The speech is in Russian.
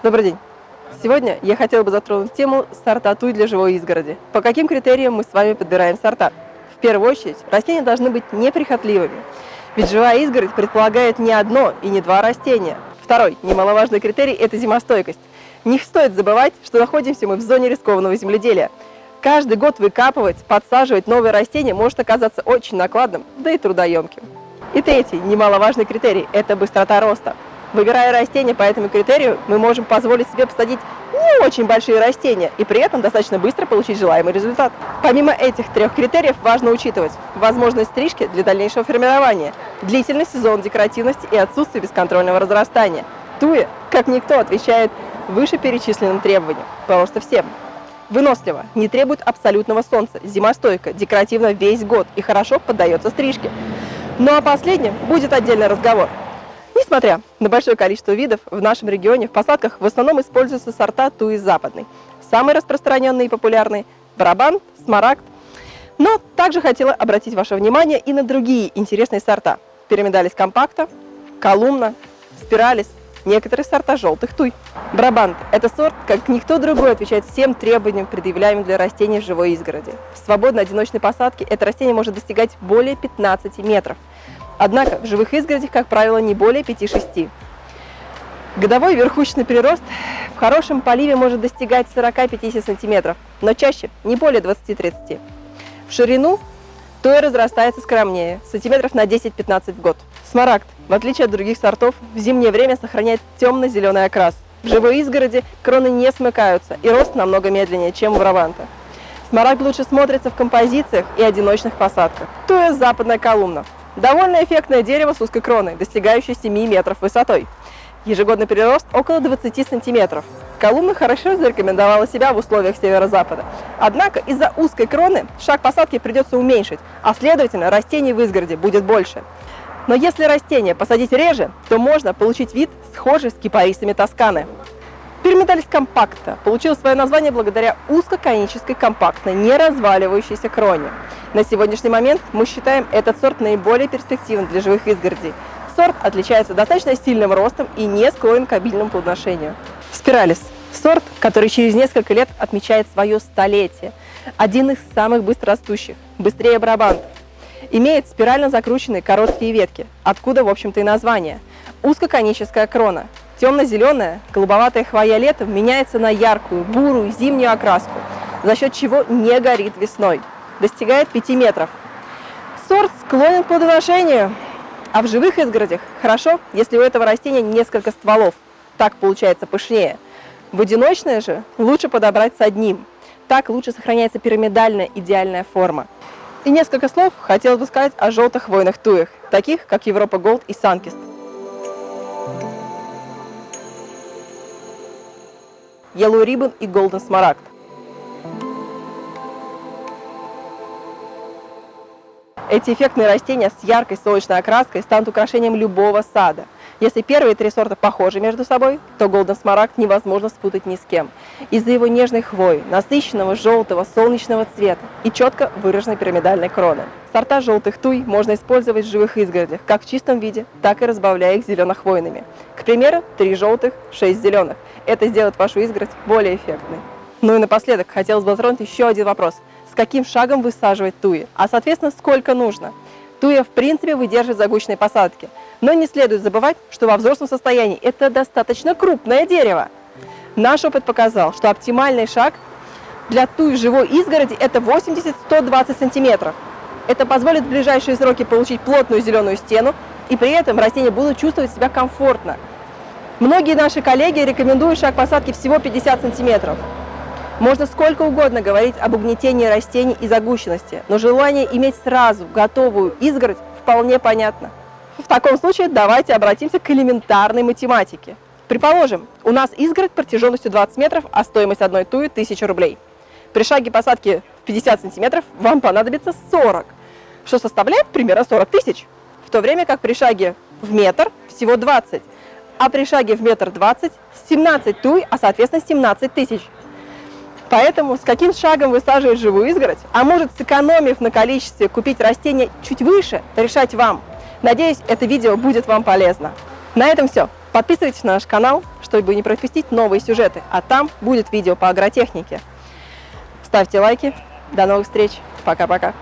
Добрый день! Сегодня я хотела бы затронуть тему сорта туй для живой изгороди. По каким критериям мы с вами подбираем сорта? В первую очередь, растения должны быть неприхотливыми, ведь живая изгородь предполагает не одно и не два растения. Второй, немаловажный критерий – это зимостойкость. Не стоит забывать, что находимся мы в зоне рискованного земледелия. Каждый год выкапывать, подсаживать новые растения может оказаться очень накладным, да и трудоемким. И третий, немаловажный критерий – это быстрота роста. Выбирая растения по этому критерию, мы можем позволить себе посадить не очень большие растения и при этом достаточно быстро получить желаемый результат. Помимо этих трех критериев важно учитывать возможность стрижки для дальнейшего формирования, длительный сезон декоративности и отсутствие бесконтрольного разрастания. Туя, как никто, отвечает вышеперечисленным требованиям, просто всем. Вынослива, не требует абсолютного солнца, зимостойка, декоративно весь год и хорошо поддается стрижке. Ну а последнем будет отдельный разговор. Несмотря на большое количество видов, в нашем регионе в посадках в основном используются сорта туи западной. Самые распространенные и популярные – барабан, смарагд. Но также хотела обратить ваше внимание и на другие интересные сорта. Пирамидалис компакта, колумна, спиралис, некоторые сорта желтых туй. Брабант – это сорт, как никто другой, отвечает всем требованиям, предъявляемым для растений в живой изгороди. В свободной одиночной посадке это растение может достигать более 15 метров. Однако в живых изгородях, как правило, не более 5-6. Годовой верхушечный прирост в хорошем поливе может достигать 40-50 см, но чаще не более 20-30 В ширину то и разрастается скромнее, сантиметров на 10-15 в год. Смарагд, в отличие от других сортов, в зимнее время сохраняет темно-зеленый окрас. В живой изгороди кроны не смыкаются и рост намного медленнее, чем у Браванта. Смарагд лучше смотрится в композициях и одиночных посадках. Есть западная колумна. Довольно эффектное дерево с узкой кроной, достигающей 7 метров высотой. Ежегодный прирост около 20 сантиметров. Колумна хорошо зарекомендовала себя в условиях северо-запада. Однако из-за узкой кроны шаг посадки придется уменьшить, а следовательно растений в изгороде будет больше. Но если растение посадить реже, то можно получить вид схожий с кипарисами Тосканы. Пирамидалис компакта получил свое название благодаря узкоконической компактной, не разваливающейся кроне. На сегодняшний момент мы считаем этот сорт наиболее перспективным для живых изгородей. Сорт отличается достаточно сильным ростом и не склонен к обильному плодоношению. Спиралис – сорт, который через несколько лет отмечает свое столетие. Один из самых быстрорастущих, быстрее барабанта. Имеет спирально закрученные короткие ветки, откуда, в общем-то, и название. Узкоконическая крона, Темно-зеленая, голубоватая хвоя летом меняется на яркую, бурую зимнюю окраску, за счет чего не горит весной. Достигает 5 метров. Сорт склонен к плодоношению, а в живых изгородях хорошо, если у этого растения несколько стволов. Так получается пышнее. В одиночное же лучше подобрать с одним. Так лучше сохраняется пирамидальная идеальная форма. И несколько слов хотелось бы сказать о желтых хвойных туях, таких как Европа Голд и Санкист. Yellow Ribbon и Golden Smaragd. Эти эффектные растения с яркой солнечной окраской станут украшением любого сада. Если первые три сорта похожи между собой, то Golden Smaragd невозможно спутать ни с кем. Из-за его нежной хвои, насыщенного желтого солнечного цвета и четко выраженной пирамидальной кроны. Сорта желтых туй можно использовать в живых изгородях, как в чистом виде, так и разбавляя их зелено-хвойными. К примеру, три желтых, шесть зеленых. Это сделает вашу изгородь более эффектной. Ну и напоследок хотелось бы затронуть еще один вопрос. С каким шагом высаживать туи? А соответственно, сколько нужно? Туя в принципе выдерживает загущенные посадки. Но не следует забывать, что во взрослом состоянии это достаточно крупное дерево. Наш опыт показал, что оптимальный шаг для туи живой изгороди это 80-120 сантиметров. Это позволит в ближайшие сроки получить плотную зеленую стену, и при этом растения будут чувствовать себя комфортно. Многие наши коллеги рекомендуют шаг посадки всего 50 сантиметров. Можно сколько угодно говорить об угнетении растений и загущенности, но желание иметь сразу готовую изгородь вполне понятно. В таком случае давайте обратимся к элементарной математике. Предположим, у нас изгородь протяженностью 20 метров, а стоимость одной туи 1000 рублей. При шаге посадки в 50 сантиметров вам понадобится 40, что составляет примерно 40 тысяч, в то время как при шаге в метр всего 20 а при шаге в метр двадцать 17 туй, а соответственно 17 тысяч. Поэтому с каким шагом высаживать живую изгородь, а может сэкономив на количестве купить растения чуть выше, решать вам. Надеюсь, это видео будет вам полезно. На этом все. Подписывайтесь на наш канал, чтобы не пропустить новые сюжеты, а там будет видео по агротехнике. Ставьте лайки. До новых встреч. Пока-пока.